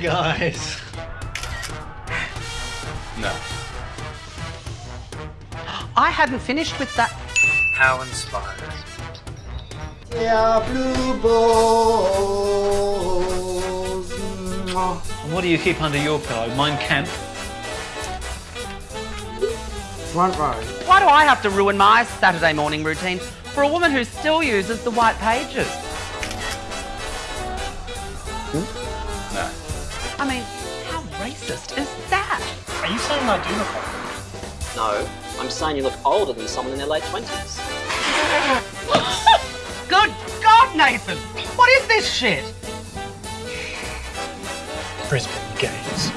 Yes. No. I hadn't finished with that. How inspired. Yeah, blue balls. And what do you keep under your pillow? Mein Kampf? Front row. Why do I have to ruin my Saturday morning routine for a woman who still uses the white pages? No. Is that? Are you saying I do look like No, I'm saying you look older than someone in their late 20s. Good God, Nathan! What is this shit? Brisbane gays?